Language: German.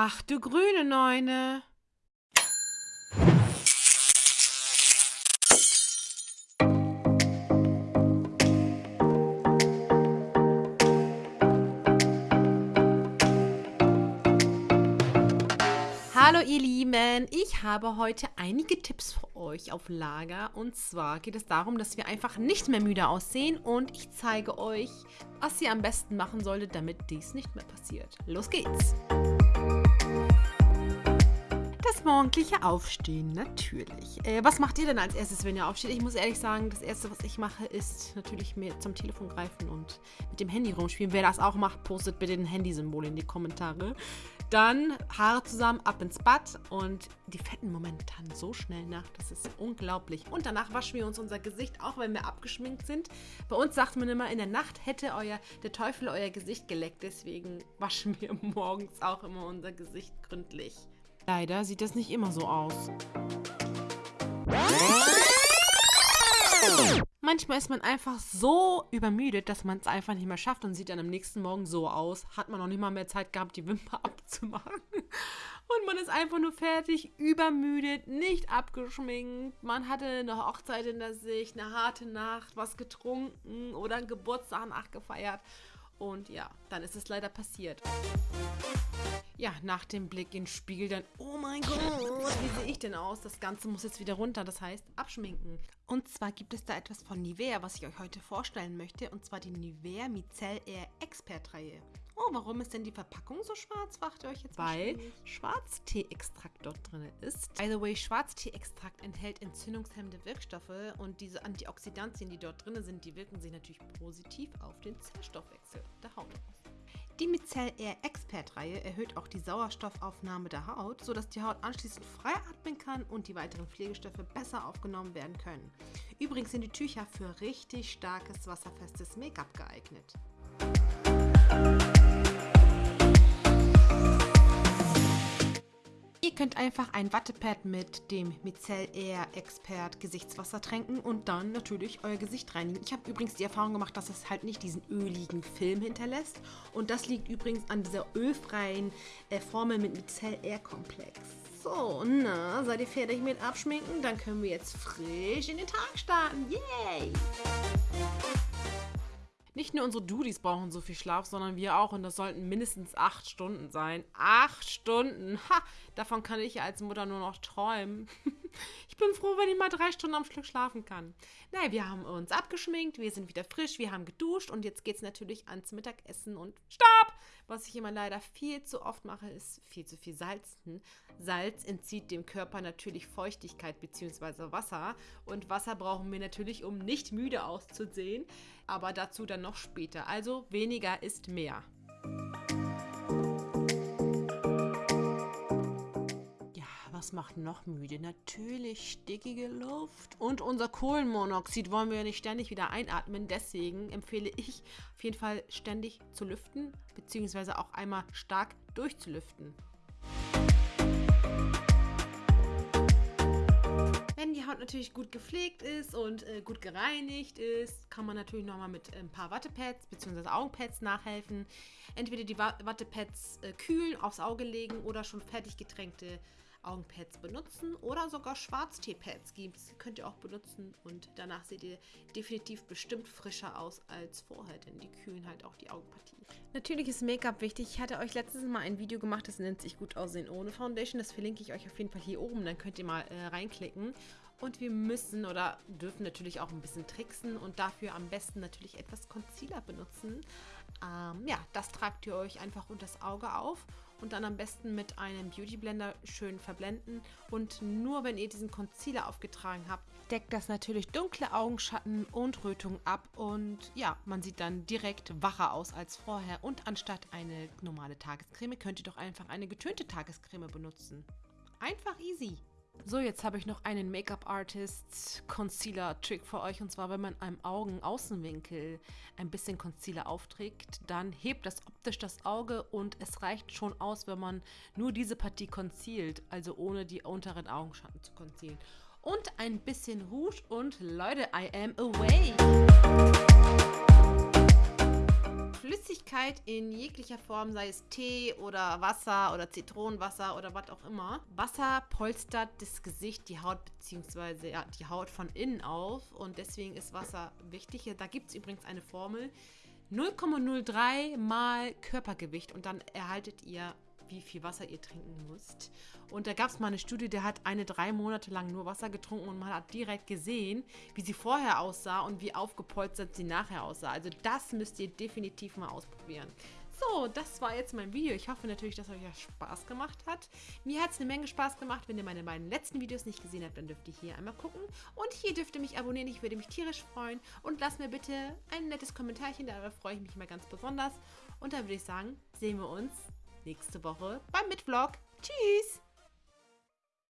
Ach du grüne Neune. Hallo ihr Lieben, ich habe heute einige Tipps für euch auf Lager und zwar geht es darum, dass wir einfach nicht mehr müde aussehen und ich zeige euch, was ihr am besten machen solltet, damit dies nicht mehr passiert. Los geht's! Das morgendliche Aufstehen, natürlich. Äh, was macht ihr denn als erstes, wenn ihr aufsteht? Ich muss ehrlich sagen, das Erste, was ich mache, ist natürlich mir zum Telefon greifen und mit dem Handy rumspielen. Wer das auch macht, postet bitte ein Handysymbol in die Kommentare. Dann Haare zusammen, ab ins Bad und die fetten Momente taten so schnell nach. Das ist unglaublich. Und danach waschen wir uns unser Gesicht, auch wenn wir abgeschminkt sind. Bei uns sagt man immer, in der Nacht hätte euer, der Teufel euer Gesicht geleckt. Deswegen waschen wir morgens auch immer unser Gesicht gründlich. Leider sieht das nicht immer so aus. Manchmal ist man einfach so übermüdet, dass man es einfach nicht mehr schafft und sieht dann am nächsten Morgen so aus. Hat man noch nicht mal mehr Zeit gehabt, die Wimper abzumachen. Und man ist einfach nur fertig, übermüdet, nicht abgeschminkt. Man hatte eine Hochzeit in der Sicht, eine harte Nacht, was getrunken oder einen Geburtstag nachgefeiert. Und ja, dann ist es leider passiert ja, nach dem Blick in den Spiegel dann, oh mein Gott, wie sehe ich denn aus? Das Ganze muss jetzt wieder runter, das heißt abschminken. Und zwar gibt es da etwas von Nivea, was ich euch heute vorstellen möchte, und zwar die Nivea Micelle Air Expert-Reihe. Oh, warum ist denn die Verpackung so schwarz, fragt ihr euch jetzt Weil Schwarztee-Extrakt dort drin ist. By the way, Schwarztee-Extrakt enthält entzündungshemmende Wirkstoffe und diese Antioxidantien, die dort drin sind, die wirken sich natürlich positiv auf den Zellstoffwechsel der Haut aus. Die Micelle Air Expert-Reihe erhöht auch die Sauerstoffaufnahme der Haut, sodass die Haut anschließend frei atmen kann und die weiteren Pflegestoffe besser aufgenommen werden können. Übrigens sind die Tücher für richtig starkes, wasserfestes Make-up geeignet. Könnt einfach ein Wattepad mit dem Micelle Air Expert Gesichtswasser tränken und dann natürlich euer Gesicht reinigen. Ich habe übrigens die Erfahrung gemacht, dass es halt nicht diesen öligen Film hinterlässt. Und das liegt übrigens an dieser ölfreien äh, Formel mit Micelle Air Komplex. So, na, seid ihr fertig mit Abschminken? Dann können wir jetzt frisch in den Tag starten. Yay! Nicht nur unsere Dudis brauchen so viel Schlaf, sondern wir auch. Und das sollten mindestens acht Stunden sein. Acht Stunden! Ha! Davon kann ich als Mutter nur noch träumen. ich bin froh, wenn ich mal drei Stunden am Stück schlafen kann. Naja, wir haben uns abgeschminkt, wir sind wieder frisch, wir haben geduscht und jetzt geht es natürlich ans Mittagessen und Stopp! Was ich immer leider viel zu oft mache, ist viel zu viel Salzen. Salz entzieht dem Körper natürlich Feuchtigkeit bzw. Wasser und Wasser brauchen wir natürlich, um nicht müde auszusehen, aber dazu dann noch später. Also weniger ist mehr. Was macht noch müde? Natürlich stickige Luft. Und unser Kohlenmonoxid wollen wir ja nicht ständig wieder einatmen. Deswegen empfehle ich auf jeden Fall ständig zu lüften, beziehungsweise auch einmal stark durchzulüften. Wenn die Haut natürlich gut gepflegt ist und äh, gut gereinigt ist, kann man natürlich nochmal mit ein paar Wattepads bzw. Augenpads nachhelfen. Entweder die Wattepads äh, kühlen, aufs Auge legen oder schon fertig getränkte Augenpads benutzen oder sogar Schwarztee-Pads gibt es. Könnt ihr auch benutzen und danach seht ihr definitiv bestimmt frischer aus als vorher, denn die kühlen halt auch die Augenpartie. Natürlich ist Make-up wichtig. Ich hatte euch letztes Mal ein Video gemacht, das nennt sich Gut aussehen ohne Foundation. Das verlinke ich euch auf jeden Fall hier oben, dann könnt ihr mal äh, reinklicken. Und wir müssen oder dürfen natürlich auch ein bisschen tricksen und dafür am besten natürlich etwas Concealer benutzen. Ähm, ja, das tragt ihr euch einfach unter das Auge auf und dann am besten mit einem Beauty Blender schön verblenden. Und nur wenn ihr diesen Concealer aufgetragen habt, deckt das natürlich dunkle Augenschatten und Rötung ab. Und ja, man sieht dann direkt wacher aus als vorher. Und anstatt eine normale Tagescreme könnt ihr doch einfach eine getönte Tagescreme benutzen. Einfach easy. So, jetzt habe ich noch einen Make-up-Artist Concealer-Trick für euch. Und zwar, wenn man einem Augenaußenwinkel ein bisschen Concealer aufträgt, dann hebt das optisch das Auge und es reicht schon aus, wenn man nur diese Partie concealt, also ohne die unteren Augenschatten zu concealen. Und ein bisschen Rouge und Leute, I am away! Flüssigkeit in jeglicher Form, sei es Tee oder Wasser oder Zitronenwasser oder was auch immer. Wasser polstert das Gesicht, die Haut bzw. Ja, die Haut von innen auf und deswegen ist Wasser wichtig. Da gibt es übrigens eine Formel. 0,03 mal Körpergewicht und dann erhaltet ihr wie viel Wasser ihr trinken müsst. Und da gab es mal eine Studie, der hat eine drei Monate lang nur Wasser getrunken und man hat direkt gesehen, wie sie vorher aussah und wie aufgepolstert sie nachher aussah. Also das müsst ihr definitiv mal ausprobieren. So, das war jetzt mein Video. Ich hoffe natürlich, dass euch das Spaß gemacht hat. Mir hat es eine Menge Spaß gemacht. Wenn ihr meine beiden letzten Videos nicht gesehen habt, dann dürft ihr hier einmal gucken. Und hier dürft ihr mich abonnieren. Ich würde mich tierisch freuen. Und lasst mir bitte ein nettes Kommentarchen. Darüber freue ich mich immer ganz besonders. Und dann würde ich sagen, sehen wir uns nächste Woche beim Mitvlog. Tschüss!